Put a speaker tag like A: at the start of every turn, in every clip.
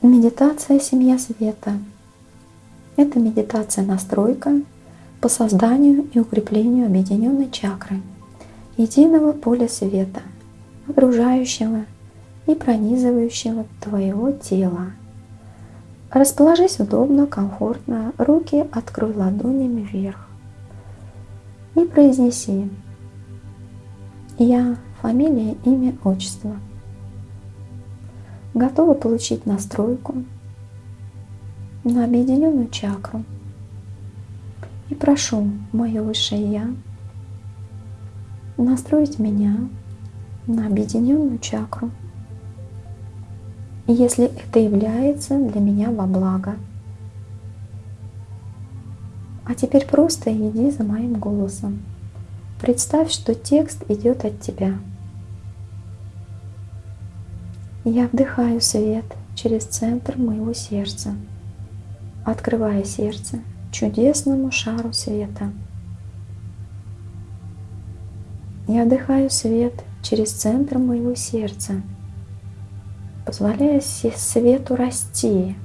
A: Медитация «Семья света» – это медитация настройка по созданию и укреплению объединенной чакры, единого поля света, окружающего и пронизывающего твоего тела. Расположись удобно, комфортно, руки открой ладонями вверх и произнеси «Я, фамилия, имя, отчество». Готова получить настройку на объединенную чакру. И прошу мое высшее Я настроить меня на объединенную чакру, если это является для меня во благо. А теперь просто иди за моим голосом. Представь, что текст идет от тебя. Я вдыхаю свет через центр моего сердца, открывая сердце чудесному шару света. Я вдыхаю свет через центр моего сердца, позволяя свету расти,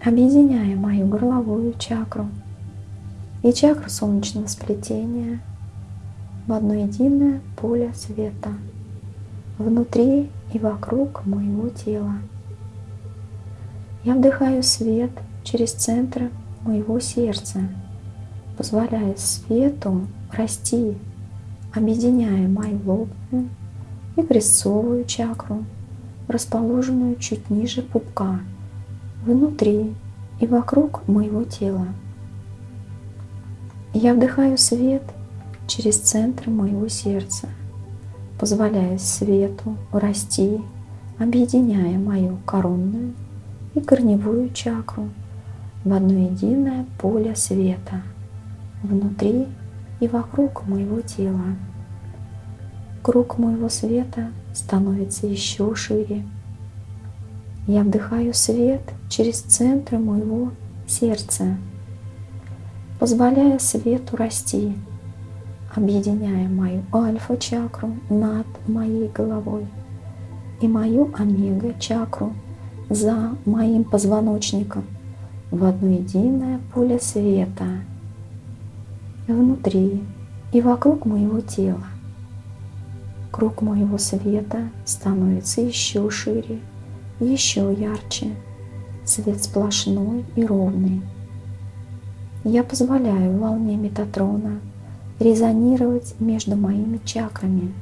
A: объединяя мою горловую чакру и чакру солнечного сплетения в одно единое поле света внутри и вокруг моего тела. Я вдыхаю свет через центр моего сердца, позволяя свету расти объединяя мою лобную и крестцовую чакру, расположенную чуть ниже пупка, внутри и вокруг моего тела. Я вдыхаю свет через центр моего сердца, позволяя свету расти, объединяя мою коронную и корневую чакру в одно единое поле света внутри и вокруг моего тела. Круг моего света становится еще шире. Я вдыхаю свет через центр моего сердца, позволяя свету расти, объединяя мою альфа-чакру над моей головой и мою омега-чакру за моим позвоночником в одно единое поле света – внутри и вокруг моего тела. Круг моего света становится еще шире, еще ярче. Свет сплошной и ровный. Я позволяю волне Метатрона резонировать между моими чакрами,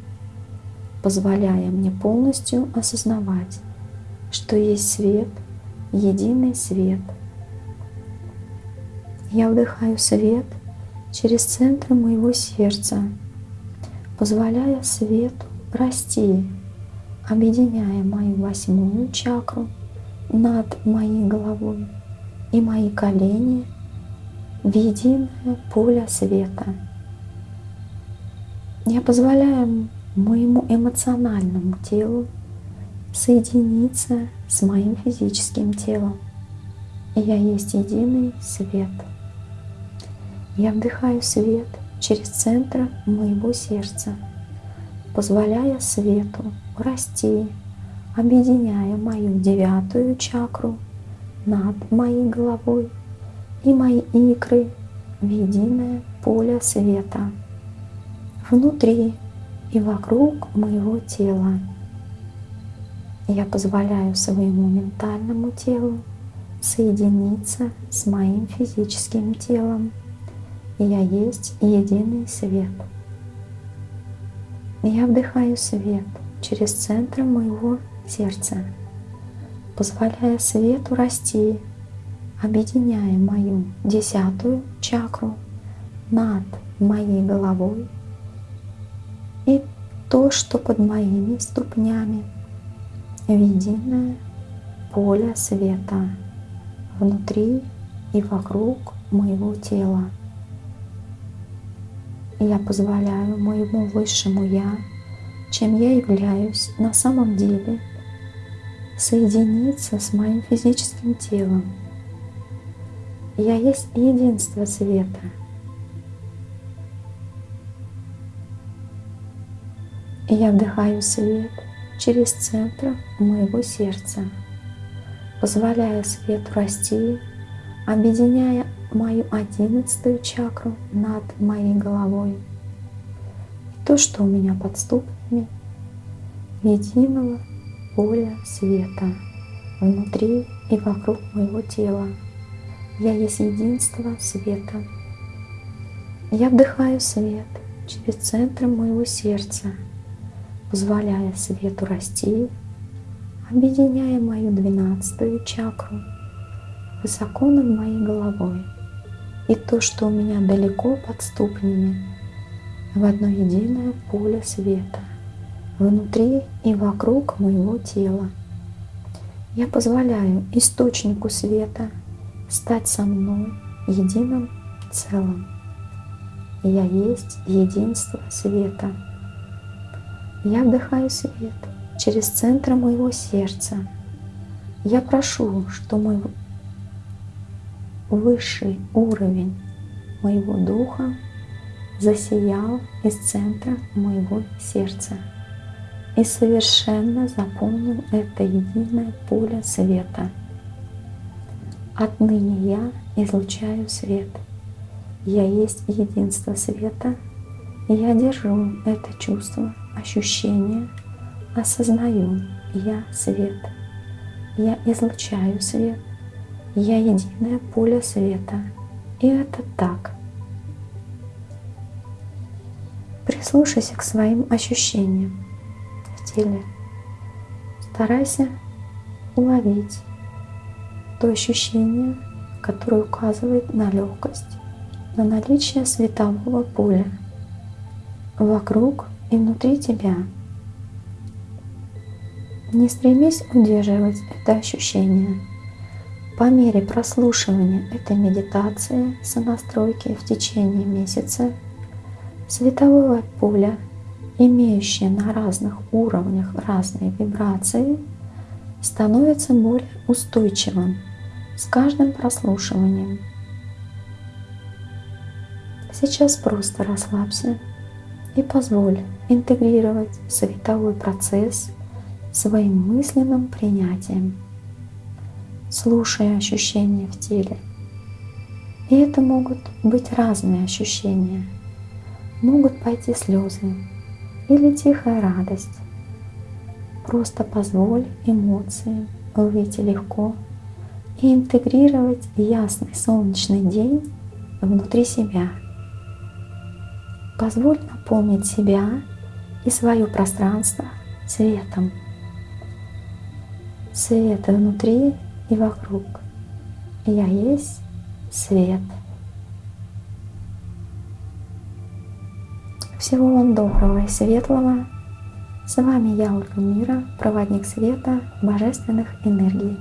A: позволяя мне полностью осознавать, что есть свет, единый свет. Я вдыхаю свет – через центр моего сердца, позволяя свету расти, объединяя мою восьмую чакру над моей головой и мои колени в единое поле света. Я позволяю моему эмоциональному телу соединиться с моим физическим телом. Я есть единый свет. Я вдыхаю свет через центр моего сердца, позволяя свету расти, объединяя мою девятую чакру над моей головой и мои икры в единое поле света внутри и вокруг моего тела. Я позволяю своему ментальному телу соединиться с моим физическим телом я есть единый свет. Я вдыхаю свет через центр моего сердца, позволяя свету расти, объединяя мою десятую чакру над моей головой то, что под моими ступнями, в единое поле света внутри и вокруг моего тела я позволяю моему высшему Я, чем я являюсь на самом деле, соединиться с моим физическим телом. Я есть единство света. И я вдыхаю свет через центр моего сердца, позволяя свету расти, объединяя мою одиннадцатую чакру над моей головой. И то, что у меня под ступнями, единого поля света внутри и вокруг моего тела. Я есть единство света. Я вдыхаю свет через центр моего сердца, позволяя свету расти, объединяя мою двенадцатую чакру высоко над моей головой и то, что у меня далеко под ступнями, в одно единое поле света, внутри и вокруг моего тела. Я позволяю источнику света стать со мной единым целым. Я есть единство света. Я вдыхаю свет через центр моего сердца. Я прошу, что мой высший уровень моего духа засиял из центра моего сердца и совершенно заполнил это единое поле света – Отныне я излучаю свет. Я есть единство света, и я держу это чувство, ощущение, осознаю, я свет. Я излучаю свет, я единое поле света, и это так. Прислушайся к своим ощущениям в теле. Старайся уловить то ощущение, которое указывает на легкость, на наличие светового поля вокруг и внутри тебя. Не стремись удерживать это ощущение. По мере прослушивания этой медитации сонастройки в течение месяца световое поле, имеющее на разных уровнях разные вибрации, становится более устойчивым с каждым прослушиванием. Сейчас просто расслабься и позволь интегрировать световой процесс своим мысленным принятием, слушая ощущения в теле. И это могут быть разные ощущения. Могут пойти слезы или тихая радость. Просто позволь эмоциям выйти легко и интегрировать ясный солнечный день внутри себя. Позволь наполнить себя и свое пространство светом. Свет внутри и вокруг. Я есть свет. Всего вам доброго и светлого. С вами я, Ольга Мира, проводник света божественных энергий.